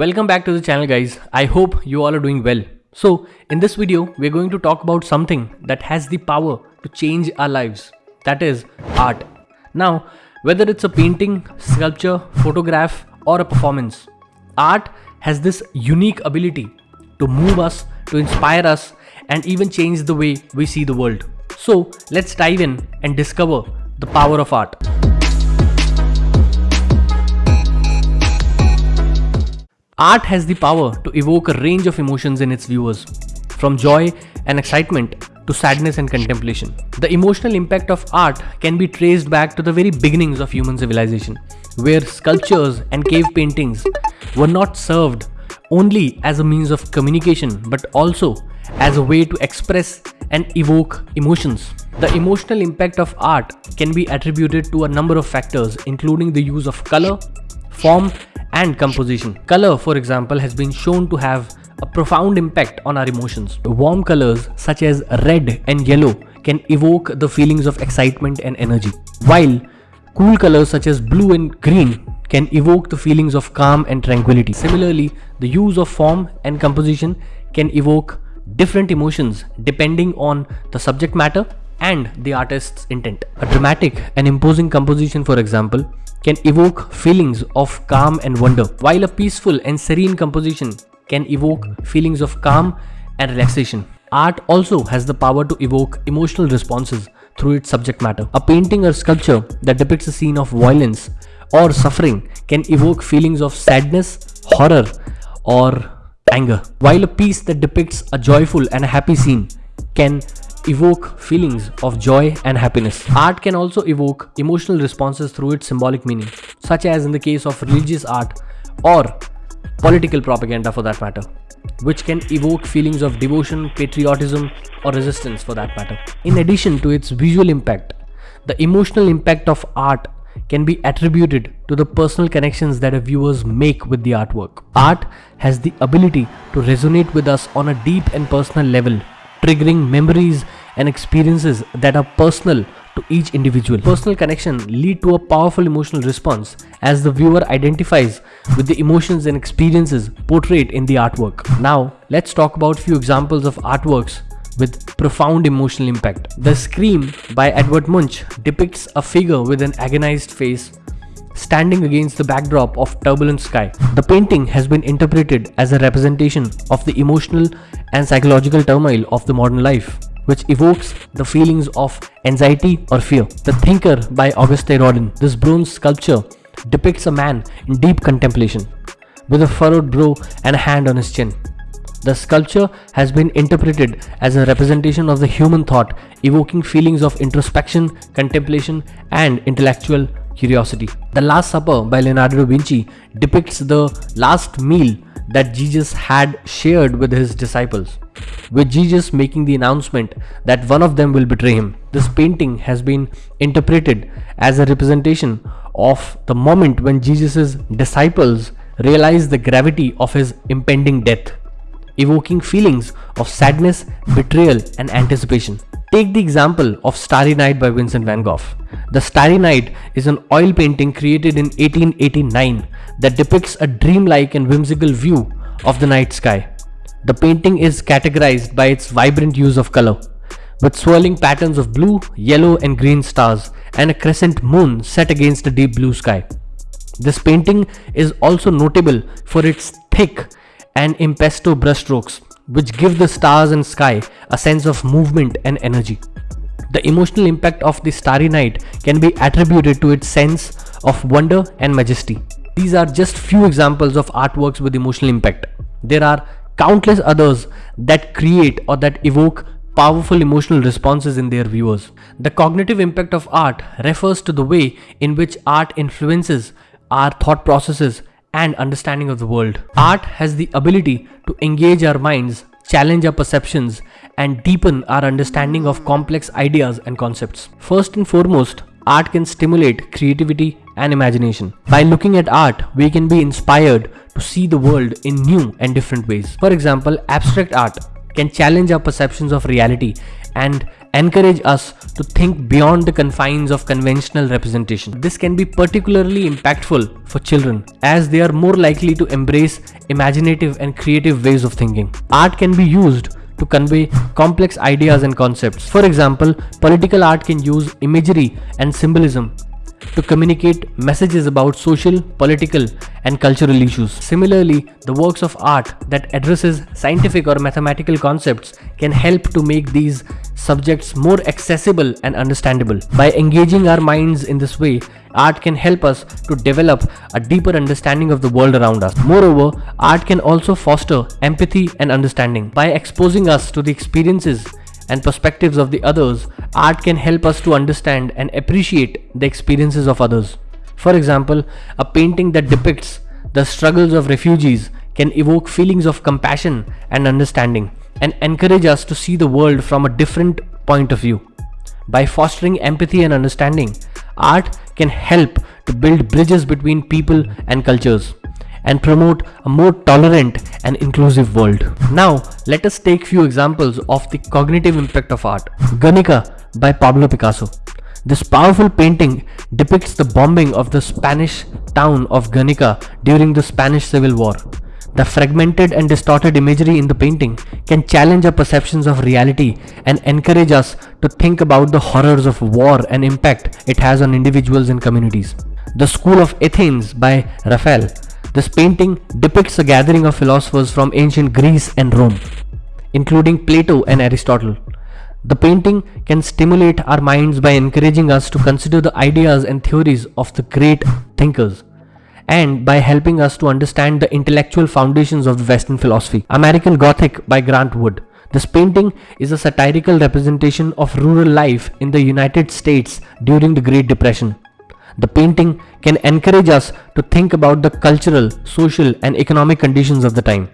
Welcome back to the channel guys. I hope you all are doing well. So in this video, we're going to talk about something that has the power to change our lives. That is art. Now, whether it's a painting, sculpture, photograph or a performance, art has this unique ability to move us, to inspire us and even change the way we see the world. So let's dive in and discover the power of art. Art has the power to evoke a range of emotions in its viewers, from joy and excitement to sadness and contemplation. The emotional impact of art can be traced back to the very beginnings of human civilization, where sculptures and cave paintings were not served only as a means of communication but also as a way to express and evoke emotions. The emotional impact of art can be attributed to a number of factors including the use of color, form and composition. Color, for example, has been shown to have a profound impact on our emotions. Warm colors such as red and yellow can evoke the feelings of excitement and energy, while cool colors such as blue and green can evoke the feelings of calm and tranquility. Similarly, the use of form and composition can evoke different emotions depending on the subject matter and the artist's intent. A dramatic and imposing composition, for example, can evoke feelings of calm and wonder, while a peaceful and serene composition can evoke feelings of calm and relaxation. Art also has the power to evoke emotional responses through its subject matter. A painting or sculpture that depicts a scene of violence or suffering can evoke feelings of sadness, horror, or anger, while a piece that depicts a joyful and a happy scene can evoke feelings of joy and happiness. Art can also evoke emotional responses through its symbolic meaning, such as in the case of religious art or political propaganda for that matter, which can evoke feelings of devotion, patriotism, or resistance for that matter. In addition to its visual impact, the emotional impact of art can be attributed to the personal connections that viewers make with the artwork. Art has the ability to resonate with us on a deep and personal level triggering memories and experiences that are personal to each individual. Personal connection lead to a powerful emotional response as the viewer identifies with the emotions and experiences portrayed in the artwork. Now, let's talk about a few examples of artworks with profound emotional impact. The Scream by Edvard Munch depicts a figure with an agonized face standing against the backdrop of turbulent sky. The painting has been interpreted as a representation of the emotional and psychological turmoil of the modern life, which evokes the feelings of anxiety or fear. The Thinker by Auguste Rodin. This bronze sculpture depicts a man in deep contemplation, with a furrowed brow and a hand on his chin. The sculpture has been interpreted as a representation of the human thought, evoking feelings of introspection, contemplation, and intellectual curiosity. The Last Supper by Leonardo da Vinci depicts the last meal that Jesus had shared with his disciples, with Jesus making the announcement that one of them will betray him. This painting has been interpreted as a representation of the moment when Jesus' disciples realized the gravity of his impending death, evoking feelings of sadness, betrayal, and anticipation. Take the example of Starry Night by Vincent van Gogh. The Starry Night is an oil painting created in 1889 that depicts a dreamlike and whimsical view of the night sky. The painting is categorized by its vibrant use of color, with swirling patterns of blue, yellow and green stars and a crescent moon set against a deep blue sky. This painting is also notable for its thick and impasto brushstrokes which give the stars and sky a sense of movement and energy. The emotional impact of the starry night can be attributed to its sense of wonder and majesty. These are just few examples of artworks with emotional impact. There are countless others that create or that evoke powerful emotional responses in their viewers. The cognitive impact of art refers to the way in which art influences our thought processes and understanding of the world. Art has the ability to engage our minds, challenge our perceptions, and deepen our understanding of complex ideas and concepts. First and foremost, art can stimulate creativity and imagination. By looking at art, we can be inspired to see the world in new and different ways. For example, abstract art can challenge our perceptions of reality and encourage us to think beyond the confines of conventional representation. This can be particularly impactful for children as they are more likely to embrace imaginative and creative ways of thinking. Art can be used to convey complex ideas and concepts. For example, political art can use imagery and symbolism to communicate messages about social, political and cultural issues. Similarly, the works of art that addresses scientific or mathematical concepts can help to make these subjects more accessible and understandable. By engaging our minds in this way, art can help us to develop a deeper understanding of the world around us. Moreover, art can also foster empathy and understanding. By exposing us to the experiences and perspectives of the others, art can help us to understand and appreciate the experiences of others. For example, a painting that depicts the struggles of refugees can evoke feelings of compassion and understanding and encourage us to see the world from a different point of view. By fostering empathy and understanding, art can help to build bridges between people and cultures and promote a more tolerant and inclusive world. Now, let us take few examples of the cognitive impact of art. Guernica by Pablo Picasso. This powerful painting depicts the bombing of the Spanish town of Guernica during the Spanish Civil War. The fragmented and distorted imagery in the painting can challenge our perceptions of reality and encourage us to think about the horrors of war and impact it has on individuals and communities. The School of Athens by Raphael this painting depicts a gathering of philosophers from ancient Greece and Rome, including Plato and Aristotle. The painting can stimulate our minds by encouraging us to consider the ideas and theories of the great thinkers and by helping us to understand the intellectual foundations of Western philosophy. American Gothic by Grant Wood. This painting is a satirical representation of rural life in the United States during the Great Depression. The painting can encourage us to think about the cultural, social and economic conditions of the time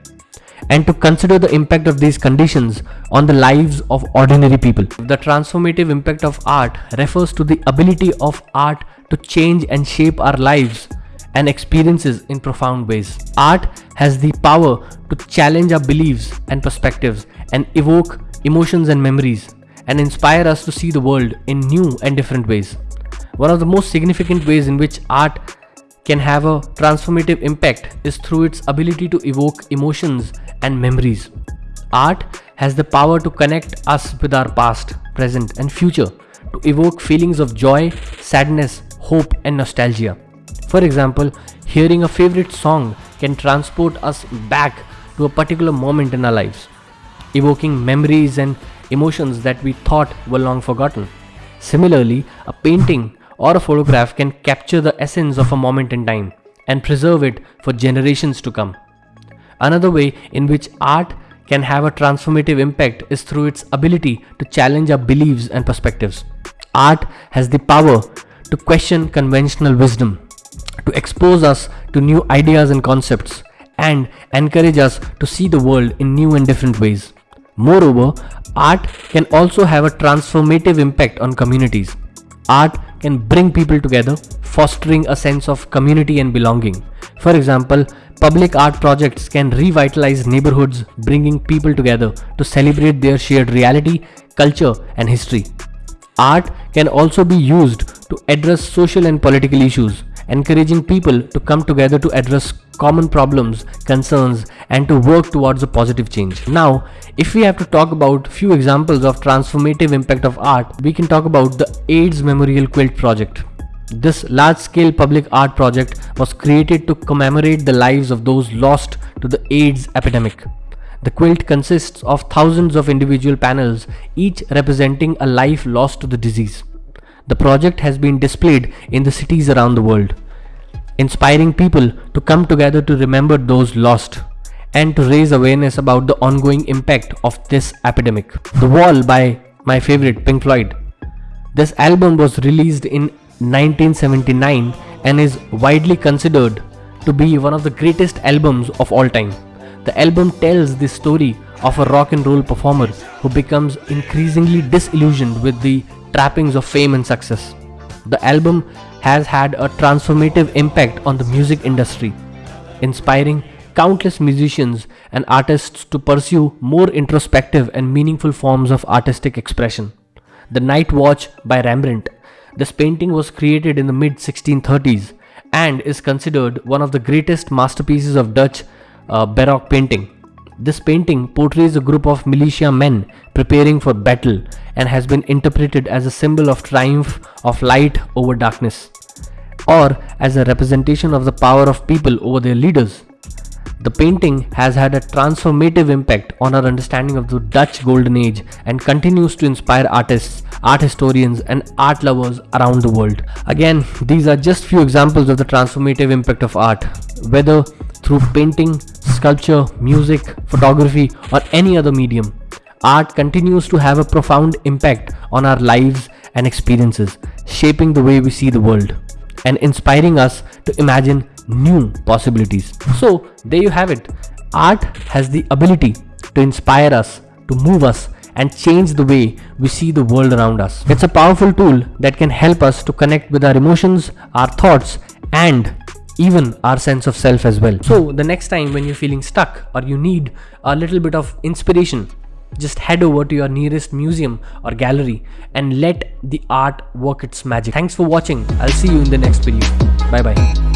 and to consider the impact of these conditions on the lives of ordinary people. The transformative impact of art refers to the ability of art to change and shape our lives and experiences in profound ways. Art has the power to challenge our beliefs and perspectives and evoke emotions and memories and inspire us to see the world in new and different ways. One of the most significant ways in which art can have a transformative impact is through its ability to evoke emotions and memories. Art has the power to connect us with our past, present and future, to evoke feelings of joy, sadness, hope and nostalgia. For example, hearing a favorite song can transport us back to a particular moment in our lives, evoking memories and emotions that we thought were long forgotten. Similarly, a painting or a photograph can capture the essence of a moment in time and preserve it for generations to come. Another way in which art can have a transformative impact is through its ability to challenge our beliefs and perspectives. Art has the power to question conventional wisdom, to expose us to new ideas and concepts, and encourage us to see the world in new and different ways. Moreover, art can also have a transformative impact on communities. Art can bring people together, fostering a sense of community and belonging. For example, public art projects can revitalize neighborhoods, bringing people together to celebrate their shared reality, culture, and history. Art can also be used to address social and political issues, encouraging people to come together to address common problems, concerns, and to work towards a positive change. Now, if we have to talk about few examples of transformative impact of art, we can talk about the AIDS Memorial Quilt Project. This large-scale public art project was created to commemorate the lives of those lost to the AIDS epidemic. The quilt consists of thousands of individual panels, each representing a life lost to the disease. The project has been displayed in the cities around the world inspiring people to come together to remember those lost and to raise awareness about the ongoing impact of this epidemic. The Wall by my favorite Pink Floyd. This album was released in 1979 and is widely considered to be one of the greatest albums of all time. The album tells the story of a rock and roll performer who becomes increasingly disillusioned with the trappings of fame and success. The album has had a transformative impact on the music industry, inspiring countless musicians and artists to pursue more introspective and meaningful forms of artistic expression. The Night Watch by Rembrandt. This painting was created in the mid 1630s and is considered one of the greatest masterpieces of Dutch uh, Baroque painting. This painting portrays a group of militia men preparing for battle and has been interpreted as a symbol of triumph of light over darkness or as a representation of the power of people over their leaders. The painting has had a transformative impact on our understanding of the Dutch Golden Age and continues to inspire artists, art historians and art lovers around the world. Again, these are just few examples of the transformative impact of art, whether through painting, sculpture, music, photography or any other medium. Art continues to have a profound impact on our lives and experiences, shaping the way we see the world and inspiring us to imagine new possibilities. So there you have it. Art has the ability to inspire us, to move us and change the way we see the world around us. It's a powerful tool that can help us to connect with our emotions, our thoughts and even our sense of self as well. So the next time when you're feeling stuck or you need a little bit of inspiration, just head over to your nearest museum or gallery and let the art work its magic. Thanks for watching. I'll see you in the next video. Bye bye.